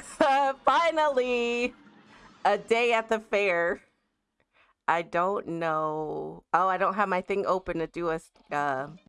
Finally, a day at the fair. I don't know. Oh, I don't have my thing open to do a uh,